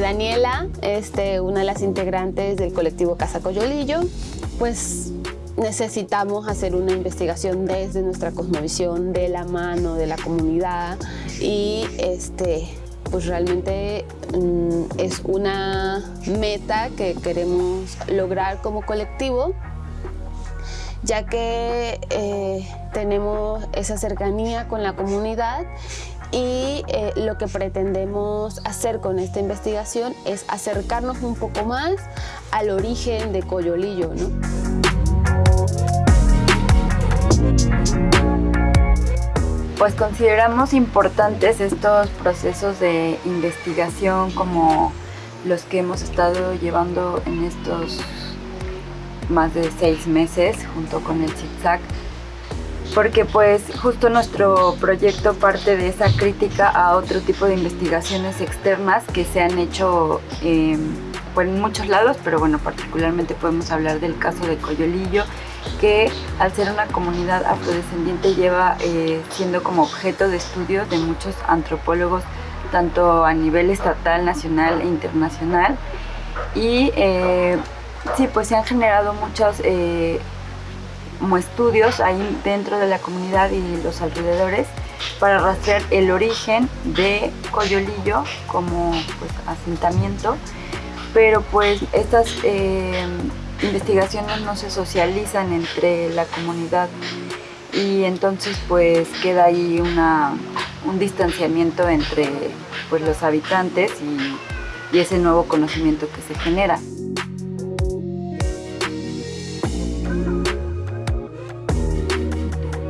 Daniela, este, una de las integrantes del colectivo Casa Coyolillo, pues necesitamos hacer una investigación desde nuestra cosmovisión, de la mano de la comunidad y este, pues realmente mm, es una meta que queremos lograr como colectivo ya que eh, tenemos esa cercanía con la comunidad y eh, lo que pretendemos hacer con esta investigación es acercarnos un poco más al origen de Coyolillo. Pues consideramos importantes estos procesos de investigación como los que hemos estado llevando en estos más de seis meses junto con el ZigZag porque pues justo nuestro proyecto parte de esa crítica a otro tipo de investigaciones externas que se han hecho eh, pues, en muchos lados, pero bueno, particularmente podemos hablar del caso de Coyolillo, que al ser una comunidad afrodescendiente lleva eh, siendo como objeto de estudio de muchos antropólogos, tanto a nivel estatal, nacional e internacional. Y eh, sí, pues se han generado muchos eh, como estudios ahí dentro de la comunidad y los alrededores para rastrear el origen de Coyolillo como pues, asentamiento, pero pues estas eh, investigaciones no se socializan entre la comunidad y entonces pues queda ahí una, un distanciamiento entre pues, los habitantes y, y ese nuevo conocimiento que se genera.